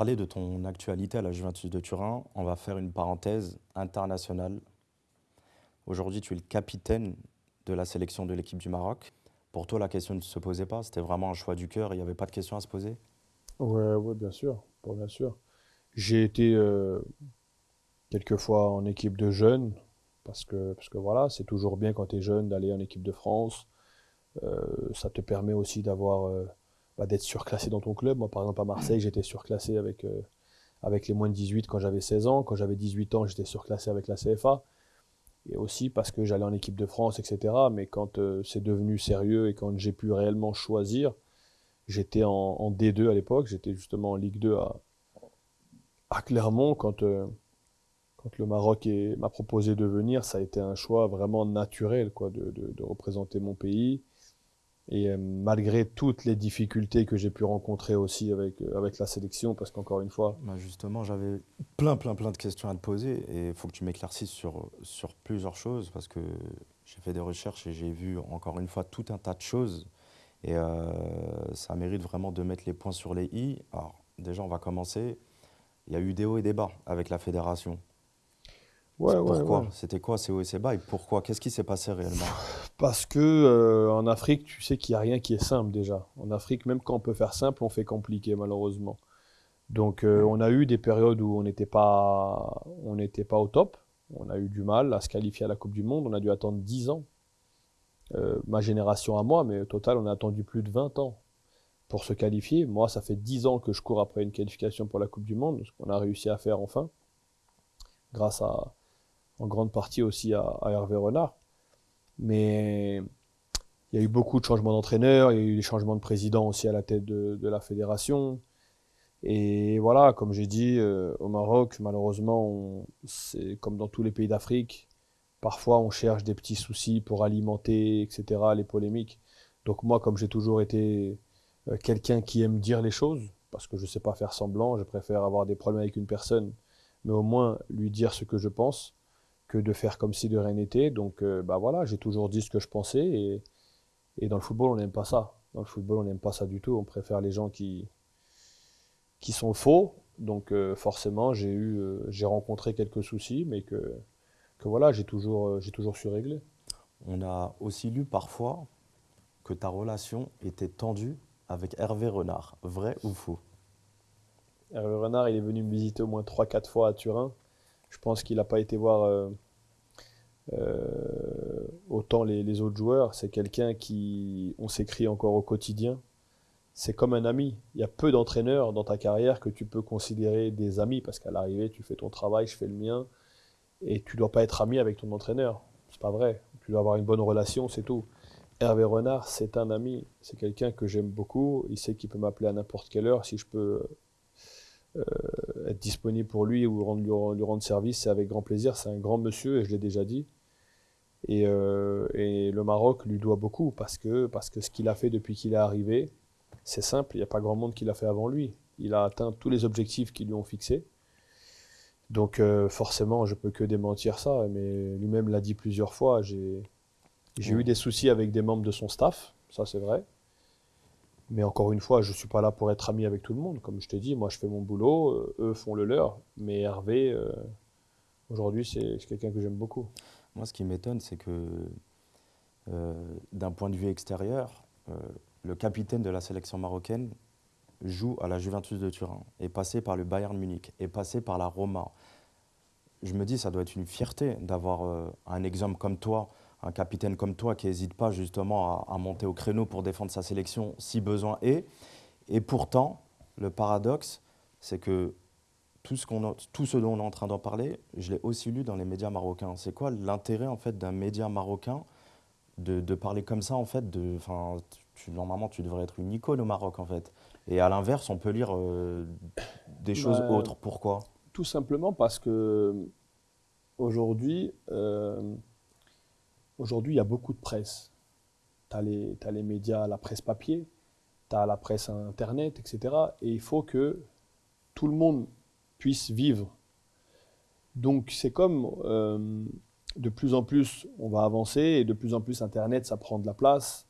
Parler de ton actualité à la Juventus de Turin, on va faire une parenthèse internationale. Aujourd'hui, tu es le capitaine de la sélection de l'équipe du Maroc. Pour toi, la question ne se posait pas, c'était vraiment un choix du cœur, il n'y avait pas de question à se poser? Ouais, ouais, bien sûr, bien sûr. J'ai été euh, quelques fois en équipe de jeunes, parce que, parce que voilà, c'est toujours bien quand tu es jeune d'aller en équipe de France. Euh, ça te permet aussi d'avoir, euh, d'être surclassé dans ton club. Moi, par exemple, à Marseille, j'étais surclassé avec, avec les moins de 18 quand j'avais 16 ans. Quand j'avais 18 ans, j'étais surclassé avec la CFA et aussi parce que j'allais en équipe de France, etc. Mais quand euh, c'est devenu sérieux et quand j'ai pu réellement choisir, j'étais en, D2 à l'époque, j'étais justement en Ligue 2 à, à Clermont quand, euh, quand le Maroc m'a proposé de venir, ça a été un choix vraiment naturel quoi, de, de représenter mon pays. Et euh, malgré toutes les difficultés que j'ai pu rencontrer aussi avec, euh, avec la sélection, parce qu'encore une fois... Bah, justement, j'avais plein, plein, plein de questions à te poser et il faut que tu m'éclaircisses sur, sur plusieurs choses parce que j'ai fait des recherches et j'ai vu encore une fois tout un tas de choses et euh, ça mérite vraiment de mettre les points sur les i. Alors déjà, on va commencer. Il y a eu des hauts et des bas avec la fédération. Ouais, pourquoi ouais, C'était quoi ces hauts et ces bas et pourquoi? Qu'est-ce qui s'est passé réellement? Parce que euh, en Afrique, tu sais qu'il n'y a rien qui est simple déjà. En Afrique, même quand on peut faire simple, on fait compliqué malheureusement. Donc euh, on a eu des périodes où on n'était pas, on n'était pas au top. On a eu du mal à se qualifier à la Coupe du Monde. On a dû attendre 10 ans. Euh, ma génération à moi, mais au total, on a attendu plus de 20 ans pour se qualifier. Moi, ça fait 10 ans que je cours après une qualification pour la Coupe du Monde, ce qu'on a réussi à faire enfin, grâce à, en grande partie aussi à, Hervé Renard. Mais il y a eu beaucoup de changements d'entraîneurs, il y a eu des changements de président aussi à la tête de, la fédération. Et voilà, comme j'ai dit, euh, au Maroc, malheureusement, c'est comme dans tous les pays d'Afrique, parfois on cherche des petits soucis pour alimenter, etc., les polémiques. Donc moi, comme j'ai toujours été euh, quelqu'un qui aime dire les choses, parce que je ne sais pas faire semblant, je préfère avoir des problèmes avec une personne, mais au moins lui dire ce que je pense, que de faire comme si de rien n'était. Donc, euh, bah voilà, j'ai toujours dit ce que je pensais. Et, et dans le football, on n'aime pas ça. Dans le football, on n'aime pas ça du tout. On préfère les gens qui, qui sont faux. Donc, euh, forcément, j'ai eu, euh, j'ai rencontré quelques soucis, mais que, que voilà, j'ai toujours, j'ai toujours su régler. On a aussi lu parfois que ta relation était tendue avec Hervé Renard. Vrai ou faux? Hervé Renard, il est venu me visiter au moins 3-4 fois à Turin. Je pense qu'il n'a pas été voir euh, euh, autant les, autres joueurs. C'est quelqu'un qui, on s'écrit encore au quotidien. C'est comme un ami. Il y a peu d'entraîneurs dans ta carrière que tu peux considérer des amis parce qu'à l'arrivée, tu fais ton travail, je fais le mien, et tu dois pas être ami avec ton entraîneur. C'est pas vrai. Tu dois avoir une bonne relation, c'est tout. Hervé Renard, c'est un ami. C'est quelqu'un que j'aime beaucoup. Il sait qu'il peut m'appeler à n'importe quelle heure si je peux être disponible pour lui ou rendre, lui, rendre service, c'est avec grand plaisir. C'est un grand monsieur et je l'ai déjà dit. Et, euh, et, le Maroc lui doit beaucoup parce que, parce que ce qu'il a fait depuis qu'il est arrivé, c'est simple, il n'y a pas grand monde qui l'a fait avant lui. Il a atteint tous les objectifs qui lui ont fixés. Donc euh, forcément, je peux que démentir ça, mais lui-même l'a dit plusieurs fois. J'ai eu des soucis avec des membres de son staff, ça c'est vrai. Mais encore une fois, je ne suis pas là pour être ami avec tout le monde. Comme je t'ai dit, moi je fais mon boulot, euh, eux font le leur. Mais Hervé, euh, aujourd'hui, c'est quelqu'un que j'aime beaucoup. Moi, ce qui m'étonne, c'est que euh, d'un point de vue extérieur, le capitaine de la sélection marocaine joue à la Juventus de Turin, est passé par le Bayern Munich, est passé par la Roma. Je me dis, ça doit être une fierté d'avoir un exemple comme toi un capitaine comme toi qui n'hésite pas justement à, monter au créneau pour défendre sa sélection si besoin est. Et pourtant, le paradoxe, c'est que tout ce, qu'on tout ce dont on est en train d'en parler, je l'ai aussi lu dans les médias marocains. C'est quoi l'intérêt en fait d'un média marocain de, de, parler comme ça en fait de, tu, Normalement, tu devrais être une icône au Maroc en fait. Et à l'inverse, on peut lire euh, des choses bah, autres. Pourquoi? Tout simplement parce que aujourd'hui, euh, Aujourd'hui, il y a beaucoup de presse. Tu as, les médias, la presse papier, tu as la presse Internet, etc. Et il faut que tout le monde puisse vivre. Donc c'est comme euh, de plus en plus on va avancer et de plus en plus Internet ça prend de la place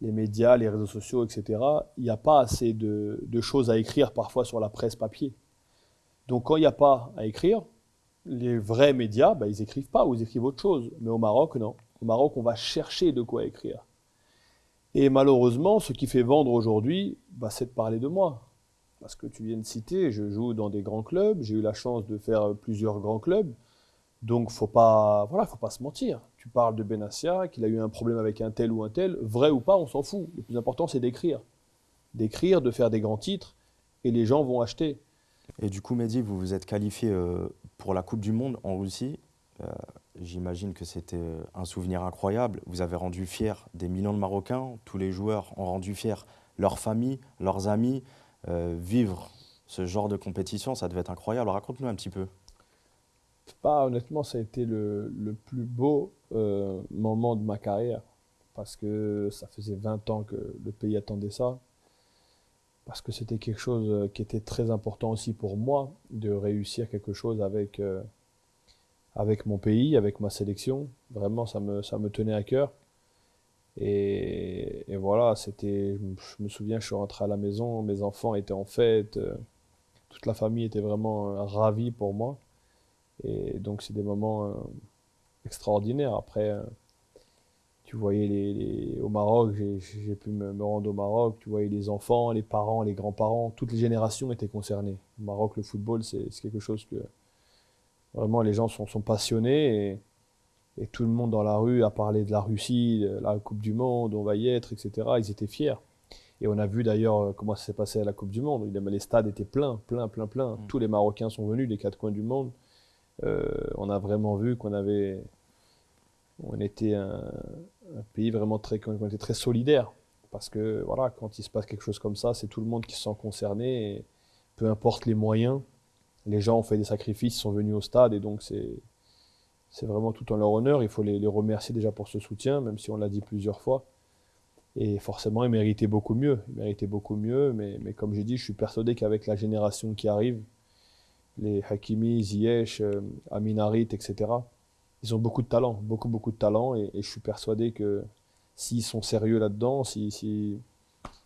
les médias, les réseaux sociaux, etc., il n'y a pas assez de, choses à écrire parfois sur la presse papier. Donc quand il n'y a pas à écrire, les vrais médias, bah, ils écrivent pas ou ils écrivent autre chose. Mais au Maroc, non. Au Maroc, on va chercher de quoi écrire. Et malheureusement, ce qui fait vendre aujourd'hui, bah, c'est de parler de moi. Parce que tu viens de citer, je joue dans des grands clubs, j'ai eu la chance de faire plusieurs grands clubs. Donc, faut pas, voilà, faut pas se mentir. Tu parles de Benassia, qu'il a eu un problème avec un tel ou un tel, vrai ou pas, on s'en fout. Le plus important, c'est d'écrire. D'écrire, de faire des grands titres, et les gens vont acheter. Et du coup, Mehdi, vous vous êtes qualifié euh, pour la Coupe du Monde en Russie. Euh, j'imagine que c'était euh, un souvenir incroyable. Vous avez rendu fier des millions de Marocains. Tous les joueurs ont rendu fiers leurs familles, leurs amis. vivre ce genre de compétition, ça devait être incroyable. Raconte-nous un petit peu. Pas honnêtement, ça a été le, plus beau euh, moment de ma carrière parce que ça faisait 20 ans que le pays attendait ça. Parce que c'était quelque chose euh, qui était très important aussi pour moi de réussir quelque chose avec, euh, avec mon pays, avec ma sélection. Vraiment, ça me, ça me tenait à cœur. Et, et voilà, c'était. Je me souviens, je suis rentré à la maison, mes enfants étaient en fête, toute la famille était vraiment ravie pour moi. Et donc, c'est des moments euh, extraordinaires. Après, euh, tu voyais les, au Maroc, j'ai pu me, rendre au Maroc, tu voyais les enfants, les parents, les grands-parents, toutes les générations étaient concernées. Au Maroc, le football, c'est quelque chose que vraiment les gens sont, sont passionnés et, et, tout le monde dans la rue a parlé de la Russie, de la Coupe du Monde, on va y être, etc. Ils étaient fiers. Et on a vu d'ailleurs euh, comment ça s'est passé à la Coupe du Monde. Les stades étaient pleins, pleins, pleins, pleins. Mm. Tous les Marocains sont venus des quatre coins du monde. Euh, on a vraiment vu qu'on avait, on était un, pays vraiment très, on était très solidaire. Parce que voilà, quand il se passe quelque chose comme ça, c'est tout le monde qui se sent concerné. Et peu importe les moyens, les gens ont fait des sacrifices, sont venus au stade et donc c'est vraiment tout en leur honneur. Il faut les, remercier déjà pour ce soutien, même si on l'a dit plusieurs fois. Et forcément, ils méritaient beaucoup mieux. Ils méritaient beaucoup mieux, mais, comme j'ai dit, je suis persuadé qu'avec la génération qui arrive, les Hakimi, Ziyech, euh, Aminarit, etc. Ils ont beaucoup de talent, beaucoup, beaucoup de talent, et, je suis persuadé que s'ils sont sérieux là-dedans, s'ils si,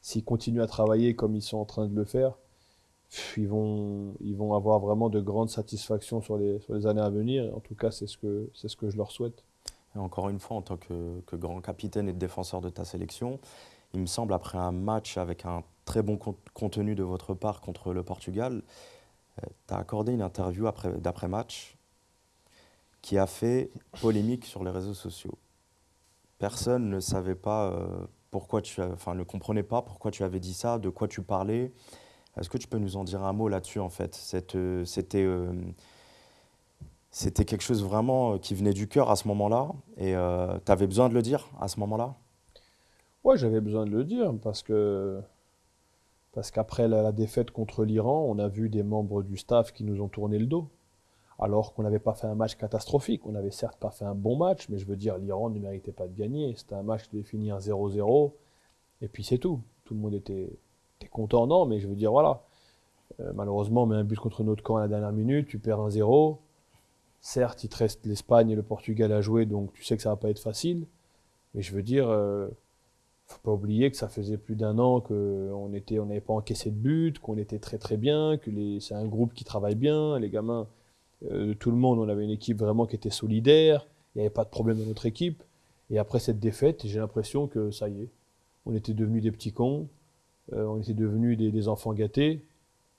si, continuent à travailler comme ils sont en train de le faire, ils vont, ils vont avoir vraiment de grandes satisfactions sur les, sur les années à venir. En tout cas, c'est ce que, ce que je leur souhaite. Encore une fois, en tant que, grand capitaine et défenseur de ta sélection, il me semble, après un match avec un très bon contenu de votre part contre le Portugal, tu as accordé une interview d'après-match qui a fait polémique sur les réseaux sociaux. Personne ne savait pas euh, pourquoi tu, enfin ne comprenait pas pourquoi tu avais dit ça, de quoi tu parlais. Est-ce que tu peux nous en dire un mot là-dessus en fait? Euh, C'était euh, c'était quelque chose vraiment qui venait du cœur à ce moment-là et tu avais besoin de le dire à ce moment-là? Ouais, j'avais besoin de le dire parce que parce qu'après la, défaite contre l'Iran, on a vu des membres du staff qui nous ont tourné le dos. Alors qu'on n'avait pas fait un match catastrophique. On n'avait certes pas fait un bon match, mais je veux dire, l'Iran ne méritait pas de gagner. C'était un match qui devait finir 0-0. Et puis c'est tout. Tout le monde était, content, non, mais je veux dire, voilà. Euh, malheureusement, on met un but contre notre camp à la dernière minute, tu perds un 0. Certes, il te reste l'Espagne et le Portugal à jouer, donc tu sais que ça va pas être facile. Mais je veux dire, euh, faut pas oublier que ça faisait plus d'un an qu'on on n'avait pas encaissé de but, qu'on était très très bien, que c'est un groupe qui travaille bien, les gamins, euh, tout le monde, on avait une équipe vraiment qui était solidaire, il n'y avait pas de problème dans notre équipe. Et après cette défaite, j'ai l'impression que ça y est, on était devenus des petits cons, on était devenus des, enfants gâtés,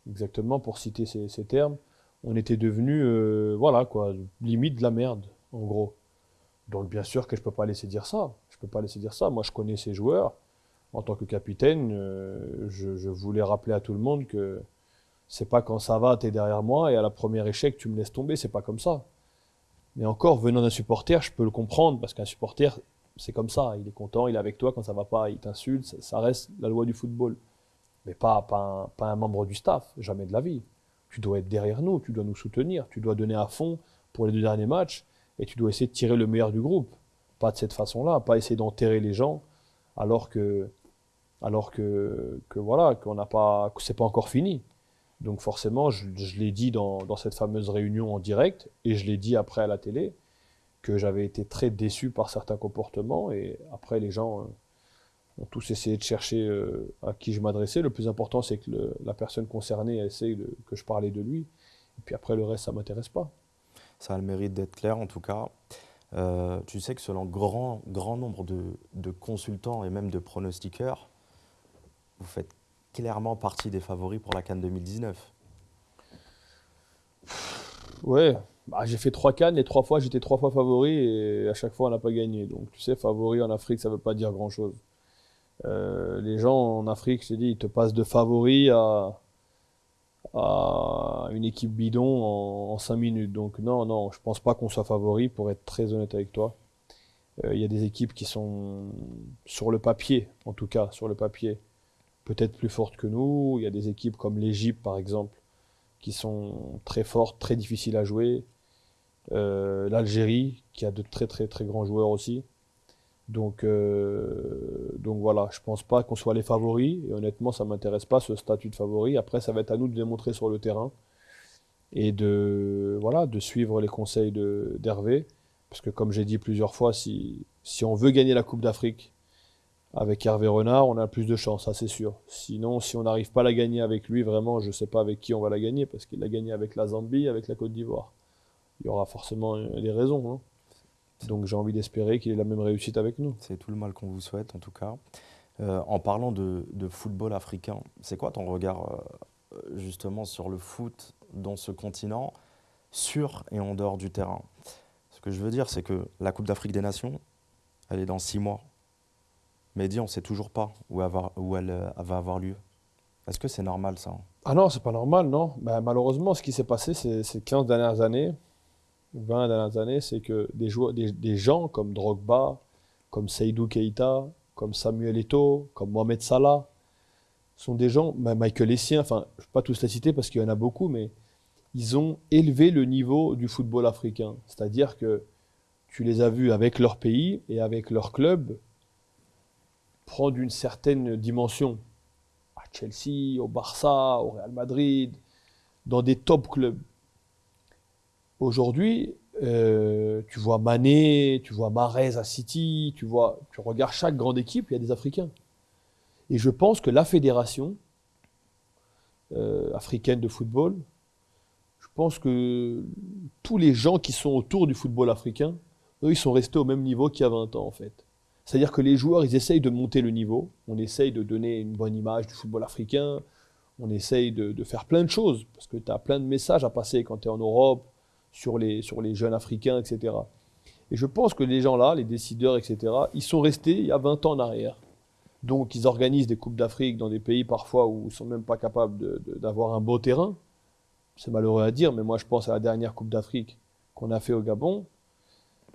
exactement pour citer ces, termes. On était devenus, euh, voilà quoi, limite de la merde, en gros. Donc bien sûr que je ne peux pas laisser dire ça. Je ne peux pas laisser dire ça. Moi, je connais ces joueurs. En tant que capitaine, euh, je, voulais rappeler à tout le monde que c'est pas quand ça va, tu derrière moi et à la première échec, tu me laisses tomber. C'est pas comme ça. Mais encore, venant d'un supporter, je peux le comprendre parce qu'un supporter, c'est comme ça. Il est content, il est avec toi. Quand ça va pas, il t'insulte. Ça, reste la loi du football. Mais pas, pas, pas un membre du staff. Jamais de la vie. Tu dois être derrière nous. Tu dois nous soutenir. Tu dois donner à fond pour les deux derniers matchs et tu dois essayer de tirer le meilleur du groupe. Pas de cette façon-là, pas essayer d'enterrer les gens alors que, alors que, que voilà, qu'on n'a pas, que c'est pas encore fini. Donc forcément, je, l'ai dit dans, dans, cette fameuse réunion en direct et je l'ai dit après à la télé que j'avais été très déçu par certains comportements et après les gens ont tous essayé de chercher euh, à qui je m'adressais. Le plus important, c'est que la personne concernée essaye de, que je parlais de lui. Et puis après, le reste, ça ne m'intéresse pas. Ça a le mérite d'être clair, en tout cas. Euh, tu sais que selon grand, grand nombre de, de, consultants et même de pronostiqueurs, vous faites clairement partie des favoris pour la Cannes 2019. Ouais, bah, j'ai fait trois cannes et trois fois j'étais trois fois favori et à chaque fois on n'a pas gagné. Donc tu sais, favori en Afrique, ça ne veut pas dire grand chose. Euh, les gens en Afrique, je te dis, ils te passent de favori à, une équipe bidon en, cinq minutes. Donc non, non, je pense pas qu'on soit favori pour être très honnête avec toi. Euh, il y a des équipes qui sont sur le papier, en tout cas sur le papier, peut-être plus fortes que nous. Il y a des équipes comme l'Égypte par exemple qui sont très fortes, très difficiles à jouer. Euh, L'Algérie, qui a de très très très grands joueurs aussi. Donc, euh, donc voilà, je pense pas qu'on soit les favoris. Et honnêtement, ça m'intéresse pas ce statut de favori. Après, ça va être à nous de démontrer sur le terrain et de voilà de suivre les conseils d'Hervé. Parce que comme j'ai dit plusieurs fois, si, si on veut gagner la Coupe d'Afrique avec Hervé Renard, on a plus de chance, ça c'est sûr. Sinon, si on n'arrive pas à la gagner avec lui, vraiment, je sais pas avec qui on va la gagner, parce qu'il a gagné avec la Zambie, avec la Côte d'Ivoire. Il y aura forcément des raisons. Hein. Donc j'ai envie d'espérer qu'il ait la même réussite avec nous. C'est tout le mal qu'on vous souhaite en tout cas. Euh, en parlant de, football africain, c'est quoi ton regard euh, justement sur le foot dans ce continent, sur et en dehors du terrain? Ce que je veux dire, c'est que la Coupe d'Afrique des Nations, elle est dans six mois. Mehdi, on ne sait toujours pas où, elle, euh, va avoir lieu. Est-ce que c'est normal ça? Ah non, c'est pas normal, non. Ben, malheureusement, ce qui s'est passé ces, 15 dernières années, 20 dernières années, c'est que des, joueurs, des, gens comme Drogba, comme Seydou Keita, comme Samuel Eto'o, comme Mohamed Salah, sont des gens, Michael Essien, enfin, je ne vais pas tous les citer parce qu'il y en a beaucoup, mais ils ont élevé le niveau du football africain. C'est-à-dire que tu les as vus avec leur pays et avec leur club prendre une certaine dimension. À Chelsea, au Barça, au Real Madrid, dans des top clubs. Aujourd'hui, euh, tu vois Mané, tu vois Marez à City, tu vois, tu regardes chaque grande équipe, il y a des Africains. Et je pense que la fédération euh, africaine de football, je pense que tous les gens qui sont autour du football africain, eux, ils sont restés au même niveau qu'il y a 20 ans en fait. C'est-à-dire que les joueurs, ils essayent de monter le niveau. On essaye de donner une bonne image du football africain. On essaye de, faire plein de choses. Parce que tu as plein de messages à passer quand tu es en Europe, sur les, sur les jeunes africains, etc. Et je pense que les gens là, les décideurs, etc., ils sont restés il y a 20 ans en arrière. Donc ils organisent des Coupes d'Afrique dans des pays parfois où ils ne sont même pas capables d'avoir un beau terrain. C'est malheureux à dire, mais moi je pense à la dernière Coupe d'Afrique qu'on a fait au Gabon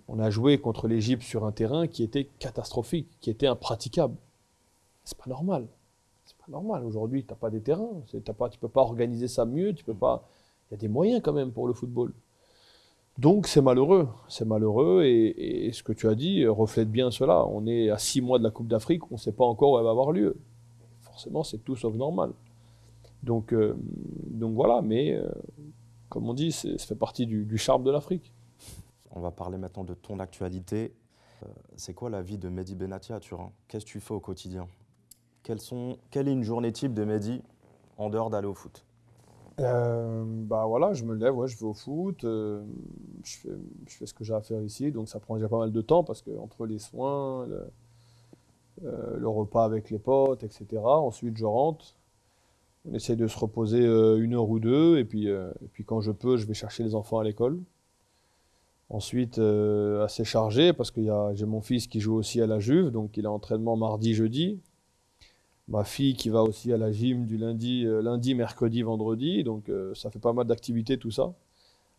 on a joué contre l'Égypte sur un terrain qui était catastrophique, qui était impraticable. C'est pas normal. C'est pas normal. Aujourd'hui, tu n'as pas des terrains. Pas, tu peux pas organiser ça mieux. Tu peux pas. Il y a des moyens quand même pour le football. Donc c'est malheureux. C'est malheureux. Et, ce que tu as dit reflète bien cela. On est à six mois de la Coupe d'Afrique. On ne sait pas encore où elle va avoir lieu. Forcément, c'est tout sauf normal. Donc, euh, voilà. Mais euh, comme on dit, ça fait partie du charme de l'Afrique. On va parler maintenant de ton actualité. Euh, c'est quoi la vie de Mehdi Benati à Turin Qu'est-ce que tu fais au quotidien? Quelle est une journée type de Mehdi en dehors d'aller au foot? Euh, bah voilà, je me lève, ouais, je vais au foot, euh, je, fais, ce que j'ai à faire ici, donc ça prend déjà pas mal de temps parce que entre les soins, le, repas avec les potes, etc. Ensuite, je rentre, on essaie de se reposer une heure ou deux, et puis, et puis quand je peux, je vais chercher les enfants à l'école. Ensuite, euh, assez chargé parce que j'ai mon fils qui joue aussi à la Juve, donc il a entraînement mardi, jeudi. Ma fille qui va aussi à la gym du lundi, euh, lundi mercredi, vendredi. Donc euh, ça fait pas mal d'activités tout ça.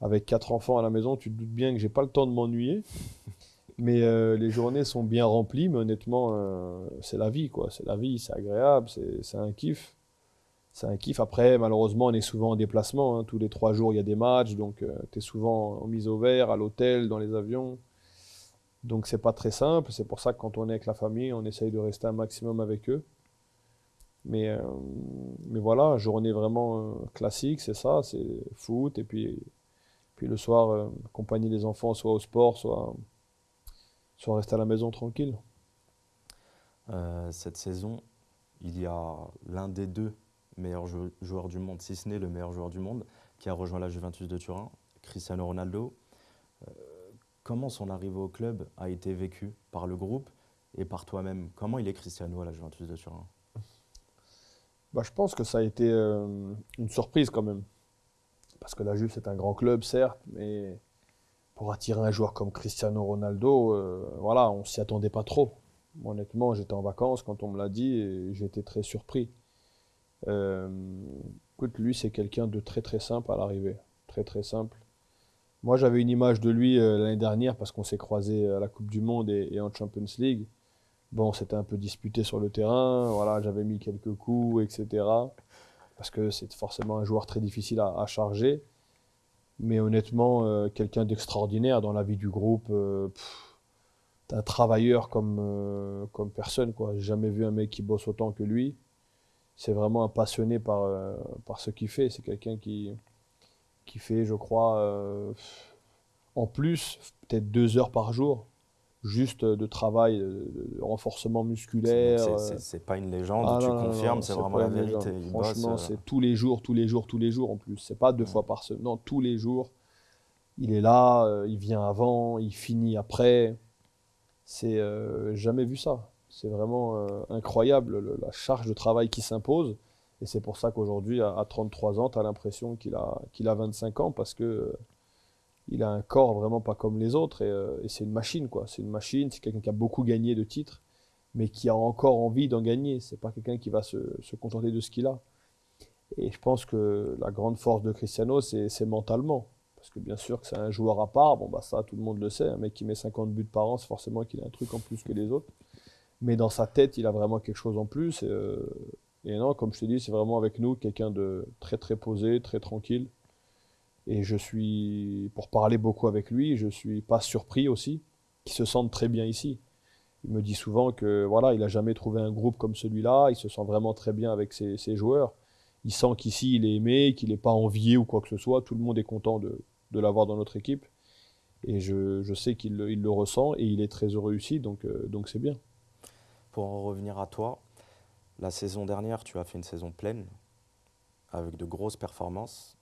Avec quatre enfants à la maison, tu te doutes bien que j'ai pas le temps de m'ennuyer. Mais les journées sont bien remplies, mais honnêtement, c'est la vie, quoi. C'est la vie, c'est agréable, c'est un kiff c'est un kiff. Après, malheureusement, on est souvent en déplacement. Hein. Tous les trois jours, il y a des matchs. Donc, euh, tu es souvent en mise au vert, à l'hôtel, dans les avions. Donc, c'est pas très simple. C'est pour ça que quand on est avec la famille, on essaye de rester un maximum avec eux. Mais, euh, mais voilà, journée vraiment euh, classique, c'est ça. C'est foot. Et puis, puis le soir, accompagner les enfants soit au sport, soit, soit rester à la maison tranquille. Euh, cette saison, il y a l'un des deux meilleurs joueurs du monde, si ce n'est le meilleur joueur du monde, qui a rejoint la Juventus de Turin, Cristiano Ronaldo. Euh, comment son arrivée au club a été vécue par le groupe et par toi-même? Comment il est Cristiano à la Juventus de Turin? Bah, Je pense que ça a été euh, une surprise quand même. Parce que la Juve, c'est un grand club, certes, mais pour attirer un joueur comme Cristiano Ronaldo, euh, voilà, on s'y attendait pas trop. Honnêtement, j'étais en vacances quand on me l'a dit et j'étais très surpris. Euh, écoute, lui, c'est quelqu'un de très très simple à l'arrivée. Très très simple. Moi, j'avais une image de lui euh, l'année dernière parce qu'on s'est croisé à la Coupe du Monde et, en Champions League. Bon, c'était un peu disputé sur le terrain. Voilà, j'avais mis quelques coups, etc. Parce que c'est forcément un joueur très difficile à, charger. Mais honnêtement, euh, quelqu'un d'extraordinaire dans la vie du groupe. Euh, un travailleur comme, comme personne. J'ai jamais vu un mec qui bosse autant que lui c'est vraiment un passionné par, euh, par ce qu'il fait. C'est quelqu'un qui, qui fait, je crois, euh, en plus, peut-être deux heures par jour, juste de travail, de, renforcement musculaire. C'est pas une légende, ah tu confirmes, c'est vraiment la vérité. Franchement, euh. c'est tous les jours, tous les jours, tous les jours en plus. C'est pas deux fois par semaine, non, tous les jours. Il est là, il vient avant, il finit après. C'est jamais vu ça. C'est vraiment euh, incroyable la charge de travail qui s'impose. Et c'est pour ça qu'aujourd'hui, à, 33 ans, tu as l'impression qu'il a, qu'il a 25 ans parce que euh, il a un corps vraiment pas comme les autres. Euh, et, c'est une machine, quoi. C'est une machine, c'est quelqu'un qui a beaucoup gagné de titres, mais qui a encore envie d'en gagner. C'est pas quelqu'un qui va se, se, contenter de ce qu'il a. Et je pense que la grande force de Cristiano, c'est, mentalement. Parce que bien sûr que c'est un joueur à part, bon bah ça tout le monde le sait, un mec qui met 50 buts par an, c'est forcément qu'il a un truc en plus que les autres mais dans sa tête, il a vraiment quelque chose en plus. Et, euh, non, comme je t'ai dit, c'est vraiment avec nous quelqu'un de très très posé, très tranquille. Et je suis, pour parler beaucoup avec lui, je suis pas surpris aussi qu'il se sente très bien ici. Il me dit souvent que voilà, il a jamais trouvé un groupe comme celui-là. Il se sent vraiment très bien avec ses, joueurs. Il sent qu'ici il est aimé, qu'il n'est pas envié ou quoi que ce soit. Tout le monde est content de, l'avoir dans notre équipe. Et je, sais qu'il le ressent et il est très heureux ici, donc euh, donc c'est bien. Pour en revenir à toi, la saison dernière, tu as fait une saison pleine, avec de grosses performances.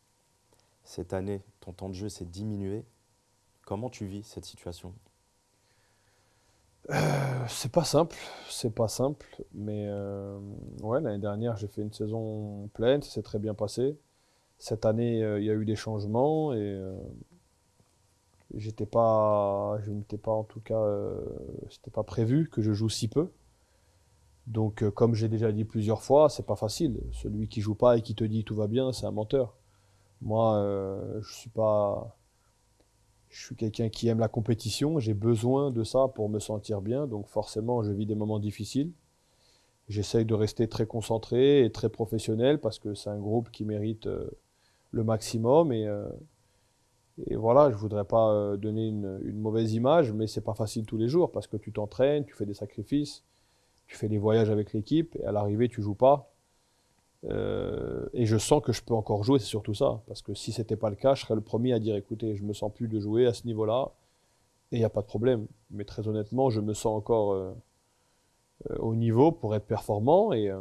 Cette année, ton temps de jeu s'est diminué. Comment tu vis cette situation? Euh, C'est pas simple, c'est pas simple, mais euh, ouais, l'année dernière j'ai fait une saison pleine, ça s'est très bien passé. Cette année, euh, il y a eu des changements et j'étais pas, je n'étais pas en tout cas, c'était pas prévu que je joue si peu. Donc, comme j'ai déjà dit plusieurs fois, c'est pas facile. Celui qui joue pas et qui te dit tout va bien, c'est un menteur. Moi, euh, je suis pas. Je suis quelqu'un qui aime la compétition. J'ai besoin de ça pour me sentir bien. Donc, forcément, je vis des moments difficiles. J'essaye de rester très concentré et très professionnel parce que c'est un groupe qui mérite euh, le maximum. Et, et voilà, je voudrais pas donner une, une mauvaise image, mais c'est pas facile tous les jours parce que tu t'entraînes, tu fais des sacrifices tu fais des voyages avec l'équipe, et à l'arrivée, tu joues pas. Euh, et je sens que je peux encore jouer, c'est surtout ça. Parce que si c'était pas le cas, je serais le premier à dire écoutez, je me sens plus de jouer à ce niveau-là, et il n'y a pas de problème. Mais très honnêtement, je me sens encore euh, euh, au niveau pour être performant, et,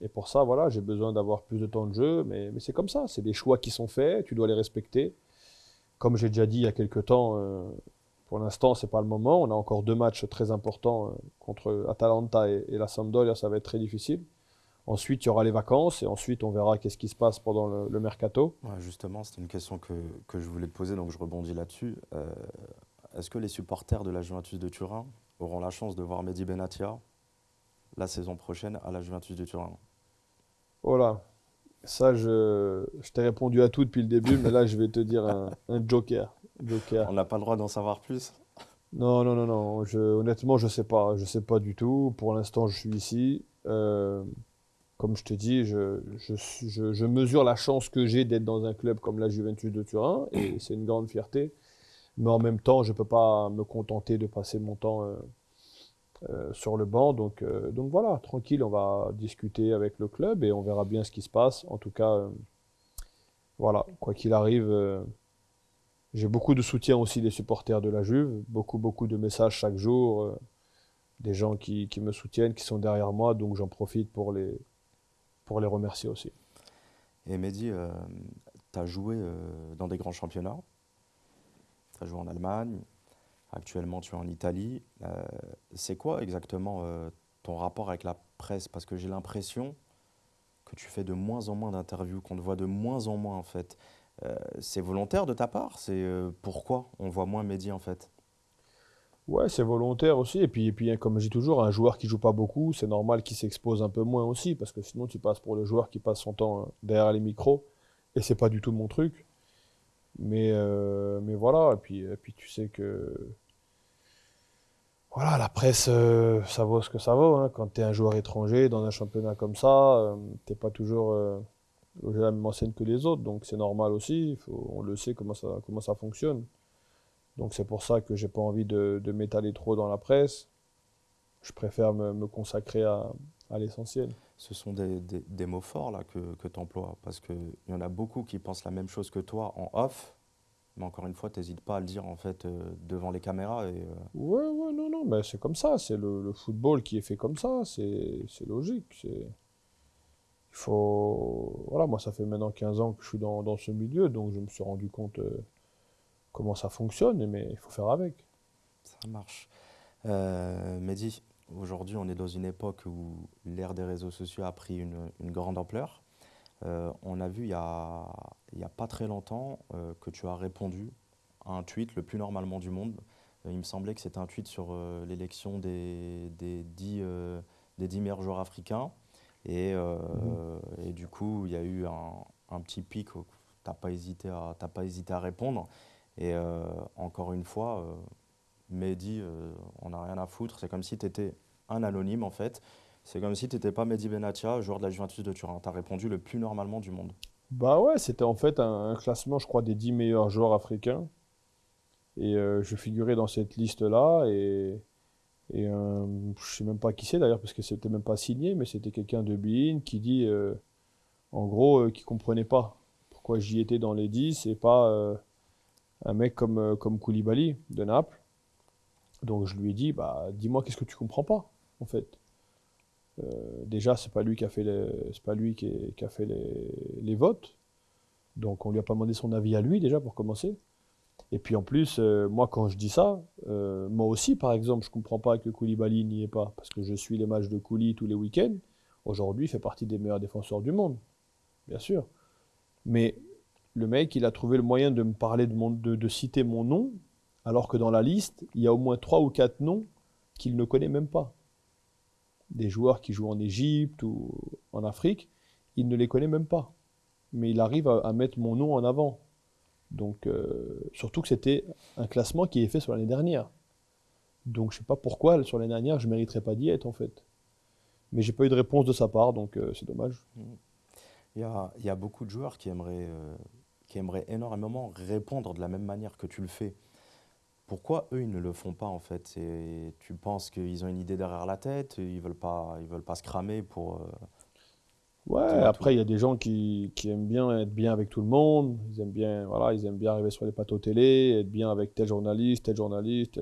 et pour ça, voilà, j'ai besoin d'avoir plus de temps de jeu. Mais, c'est comme ça, c'est des choix qui sont faits, tu dois les respecter. Comme j'ai déjà dit il y a quelques temps, pour l'instant, c'est pas le moment. On a encore deux matchs très importants contre Atalanta et, la Sampdoria. Ça va être très difficile. Ensuite, il y aura les vacances et ensuite, on verra qu'est-ce qui se passe pendant le, mercato. justement, c'était une question que, que, je voulais te poser, donc je rebondis là-dessus. Euh, est-ce que les supporters de la Juventus de Turin auront la chance de voir Mehdi Benatia la saison prochaine à la Juventus de Turin? Voilà. Ça, je, je t'ai répondu à tout depuis le début, mais là, je vais te dire un, un joker. On n'a pas le droit d'en savoir plus? Non, non, non, non. Je, honnêtement, je ne sais pas. Je sais pas du tout. Pour l'instant, je suis ici. Euh, comme je te dis, je, je, mesure la chance que j'ai d'être dans un club comme la Juventus de Turin, et c'est une grande fierté. Mais en même temps, je ne peux pas me contenter de passer mon temps euh, euh, sur le banc. Donc, donc voilà, tranquille, on va discuter avec le club et on verra bien ce qui se passe. En tout cas, voilà, quoi qu'il arrive j'ai beaucoup de soutien aussi des supporters de la Juve, beaucoup, beaucoup de messages chaque jour, euh, des gens qui, qui, me soutiennent, qui sont derrière moi, donc j'en profite pour les, pour les remercier aussi. Et Mehdi, euh, tu as joué euh, dans des grands championnats, tu as joué en Allemagne, actuellement tu es en Italie. Euh, c'est quoi exactement ton rapport avec la presse? Parce que j'ai l'impression que tu fais de moins en moins d'interviews, qu'on te voit de moins en moins en fait. c'est volontaire de ta part? C'est pourquoi on voit moins Mehdi en fait? Ouais, c'est volontaire aussi. Et puis, et puis comme je dis toujours, un joueur qui joue pas beaucoup, c'est normal qu'il s'expose un peu moins aussi, parce que sinon tu passes pour le joueur qui passe son temps euh, derrière les micros, et c'est pas du tout mon truc. Mais, euh, mais voilà, et puis, et puis tu sais que voilà, la presse, euh, ça vaut ce que ça vaut. Hein. Quand tu es un joueur étranger dans un championnat comme ça, t'es pas toujours la même enseigne que les autres, donc c'est normal aussi. on le sait comment ça, comment ça fonctionne. Donc c'est pour ça que j'ai pas envie de, m'étaler trop dans la presse. Je préfère me, consacrer à, l'essentiel. Ce sont des, mots forts là que, que tu emploies, parce qu'il y en a beaucoup qui pensent la même chose que toi en off, mais encore une fois, tu n'hésites pas à le dire en fait euh, devant les caméras. Et, euh, Ouais, ouais, non, non, mais c'est comme ça, c'est le, football qui est fait comme ça, c'est logique. Il faut. Voilà, moi, ça fait maintenant 15 ans que je suis dans, dans ce milieu, donc je me suis rendu compte. Euh, comment ça fonctionne, mais il faut faire avec. Ça marche. Euh, Mehdi, aujourd'hui, on est dans une époque où l'ère des réseaux sociaux a pris une, grande ampleur. Euh, on a vu il n'y a, a, pas très longtemps euh, que tu as répondu à un tweet le plus normalement du monde. il me semblait que c'était un tweet sur l'élection des, des, 10, des 10 meilleurs joueurs africains. Et, mmh. et, du coup, il y a eu un, un petit pic, tu n'as pas, hésité à, pas hésité à répondre. Et euh, encore une fois, euh, Mehdi, euh, on n'a rien à foutre. C'est comme si tu étais un anonyme en fait. C'est comme si tu n'étais pas Mehdi Benatia, joueur de la Juventus de Turin. Tu as répondu le plus normalement du monde. Bah ouais, c'était en fait un, classement, je crois, des 10 meilleurs joueurs africains. Et je figurais dans cette liste-là. Et, je sais même pas qui c'est d'ailleurs, parce que c'était même pas signé, mais c'était quelqu'un de Bein qui dit, en gros, qui comprenait pas pourquoi j'y étais dans les 10 et pas un mec comme, euh, comme Koulibaly de Naples. Donc je lui ai dit, bah, dis-moi qu'est-ce que tu comprends pas, en fait? Euh, déjà, c'est pas lui qui a fait les, pas lui qui, a fait les, votes. Donc on lui a pas demandé son avis à lui déjà pour commencer. Et puis en plus, euh, moi quand je dis ça, moi aussi par exemple, je comprends pas que Koulibaly n'y est pas parce que je suis les matchs de Kouli tous les week-ends. Aujourd'hui, il fait partie des meilleurs défenseurs du monde, bien sûr. Mais le mec, il a trouvé le moyen de me parler de, citer mon nom, alors que dans la liste, il y a au moins trois ou quatre noms qu'il ne connaît même pas. Des joueurs qui jouent en Égypte ou en Afrique, il ne les connaît même pas. Mais il arrive à, mettre mon nom en avant. Donc, euh, surtout que c'était un classement qui est fait sur l'année dernière. Donc, je ne sais pas pourquoi, sur l'année dernière, je ne mériterais pas d'y être, en fait. Mais j'ai pas eu de réponse de sa part, donc euh, c'est dommage. Il y, a, beaucoup de joueurs qui aimeraient euh, qui aimeraient énormément répondre de la même manière que tu le fais. Pourquoi eux, ils ne le font pas en fait? Et Tu penses qu'ils ont une idée derrière la tête Ils veulent pas, ils veulent pas se cramer pour. Euh, ouais, après, il y a des gens qui, qui, aiment bien être bien avec tout le monde. Ils aiment bien, voilà, ils aiment bien arriver sur les plateaux télé, être bien avec tel journaliste, tel journaliste.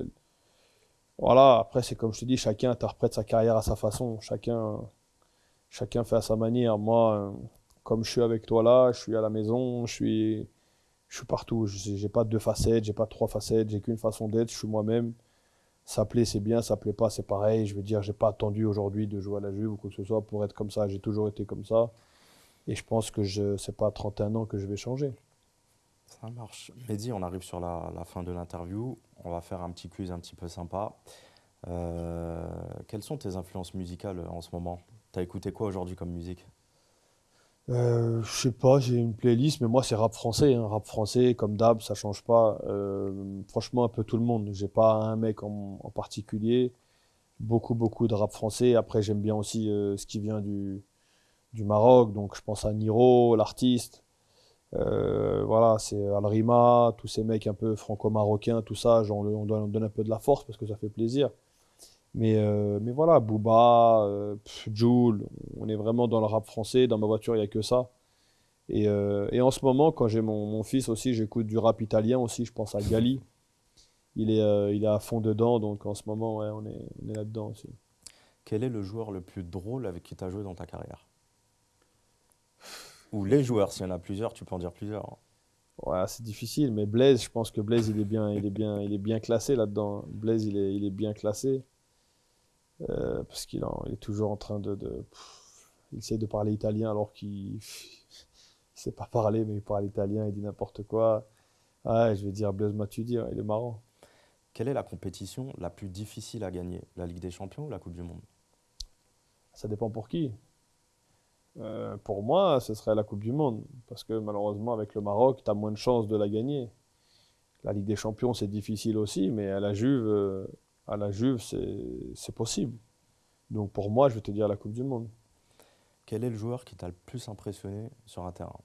Voilà, après, c'est comme je te dis, chacun interprète sa carrière à sa façon. Chacun, chacun fait à sa manière. Moi, comme je suis avec toi là, je suis à la maison, je suis, je suis partout. Je n'ai pas deux facettes, j'ai pas trois facettes, j'ai qu'une façon d'être, je suis moi-même. Ça plaît, c'est bien, ça plaît pas, c'est pareil. Je veux dire, j'ai pas attendu aujourd'hui de jouer à la Juve ou quoi que ce soit pour être comme ça. J'ai toujours été comme ça. Et je pense que je c'est pas à 31 ans que je vais changer. Ça marche. Mehdi, on arrive sur la, fin de l'interview. On va faire un petit quiz un petit peu sympa. Euh, quelles sont tes influences musicales en ce moment? Tu as écouté quoi aujourd'hui comme musique? Euh, je sais pas, j'ai une playlist, mais moi c'est rap français, hein. rap français comme d'hab, ça change pas. Euh, franchement, un peu tout le monde. J'ai pas un mec en, particulier. Beaucoup, beaucoup de rap français. Après, j'aime bien aussi euh, ce qui vient du, Maroc, donc je pense à Niro, l'artiste. voilà, c'est Alrima, tous ces mecs un peu franco-marocains, tout ça, on, on donne un peu de la force parce que ça fait plaisir. Mais, euh, mais voilà, Booba, euh, Joule, on est vraiment dans le rap français. Dans ma voiture, il n'y a que ça. Et, euh, et, en ce moment, quand j'ai mon, mon, fils aussi, j'écoute du rap italien aussi. Je pense à Gali. il est, euh, il est à fond dedans. Donc en ce moment, ouais, on est, on est là-dedans aussi. Quel est le joueur le plus drôle avec qui tu as joué dans ta carrière? Ou les joueurs, s'il y en a plusieurs, tu peux en dire plusieurs. hein. Ouais, c'est difficile, mais Blaise, je pense que Blaise, il est bien, il est bien, il est bien classé là-dedans. Blaise, il est, il est bien classé euh, parce qu'il il est toujours en train de, de- pff, il essaie de parler italien alors qu'il ne sait pas parler, mais il parle italien, il dit n'importe quoi. Ouais, je vais dire Blaise Matuidi, ouais, il est marrant. Quelle est la compétition la plus difficile à gagner? La Ligue des Champions ou la Coupe du Monde? Ça dépend pour qui. Euh, pour moi, ce serait la Coupe du Monde, parce que malheureusement, avec le Maroc, tu as moins de chances de la gagner. La Ligue des Champions, c'est difficile aussi, mais à la Juve, euh, à la Juve, c'est possible. Donc pour moi, je vais te dire la Coupe du Monde. Quel est le joueur qui t'a le plus impressionné sur un terrain?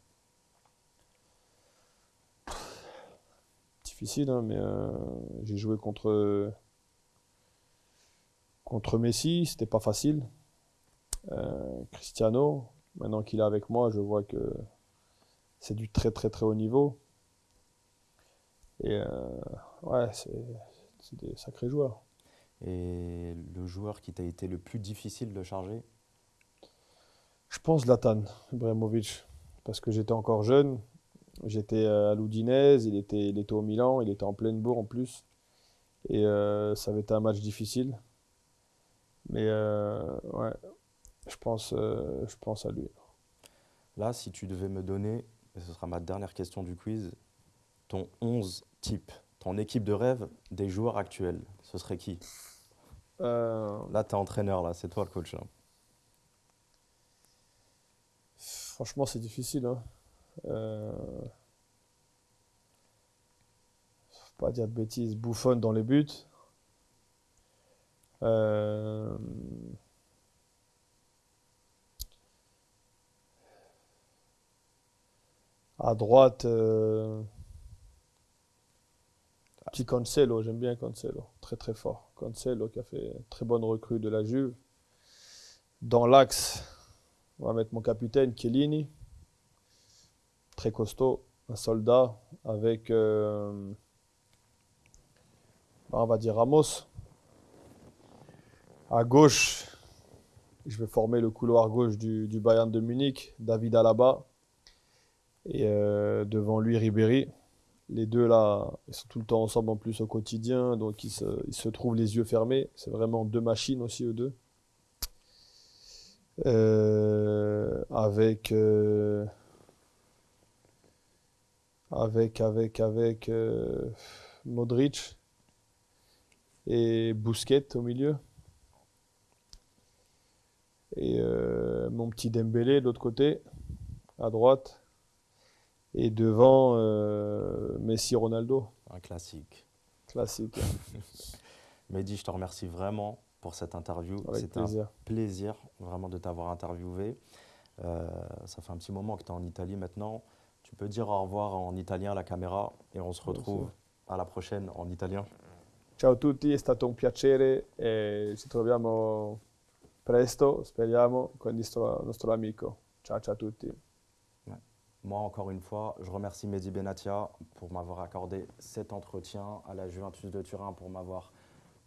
Difficile, hein, mais euh, j'ai joué contre, contre Messi, c'était pas facile. Euh, Cristiano, maintenant qu'il est avec moi, je vois que c'est du très très très haut niveau. Et euh, ouais, c'est des sacrés joueurs. Et le joueur qui t'a été le plus difficile de charger? Je pense Zlatan Ibrahimovic, parce que j'étais encore jeune, j'étais euh, à l'Udinese, il était, il était au Milan, il était en pleine bourre en plus, et euh, ça avait été un match difficile. Mais euh, ouais, je pense, euh, je pense à lui. Là, si tu devais me donner, et ce sera ma dernière question du quiz, ton 11 type, ton équipe de rêve des joueurs actuels, ce serait qui? Euh, Là, tu es entraîneur, là, c'est toi le coach. hein. là. franchement, c'est difficile. Hein. Euh, faut pas dire de bêtises. Buffon dans les buts. Euh, à droite, euh, petit Cancelo, j'aime bien Cancelo, très très fort. Cancelo qui a fait une très bonne recrue de la Juve. Dans l'axe, on va mettre mon capitaine Chiellini, très costaud, un soldat avec, euh, on va dire Ramos. À gauche, je vais former le couloir gauche du, du Bayern de Munich, David Alaba. Et euh, devant lui, Ribéry. Les deux là, ils sont tout le temps ensemble en plus au quotidien, donc ils se, trouvent les yeux fermés. C'est vraiment deux machines aussi, eux deux. Euh, avec, euh, avec, avec, avec euh, Modric et Busquets au milieu. Et mon petit Dembélé de l'autre côté, à droite. Et devant euh, Messi Ronaldo. Un classique. Classique. Mehdi, je te remercie vraiment pour cette interview. C'était un plaisir. plaisir vraiment de t'avoir interviewé. Euh, ça fait un petit moment que tu es en Italie maintenant. Tu peux dire au revoir en italien à la caméra et on se retrouve à la prochaine en italien. Ciao a tutti, è stato un piacere e ci troviamo presto, speriamo, con il nostro, nostro amico. Ciao ciao a tutti. Moi, encore une fois, je remercie Mehdi Benatia pour m'avoir accordé cet entretien à la Juventus de Turin, pour m'avoir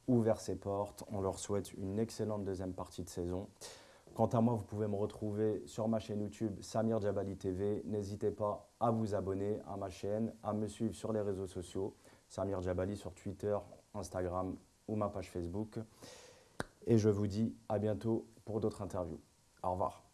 ouvert ses portes. On leur souhaite une excellente deuxième partie de saison. Quant à moi, vous pouvez me retrouver sur ma chaîne YouTube Samir Djabali TV. N'hésitez pas à vous abonner à ma chaîne, à me suivre sur les réseaux sociaux. Samir Djabali sur Twitter, Instagram ou ma page Facebook. Et je vous dis à bientôt pour d'autres interviews. Au revoir.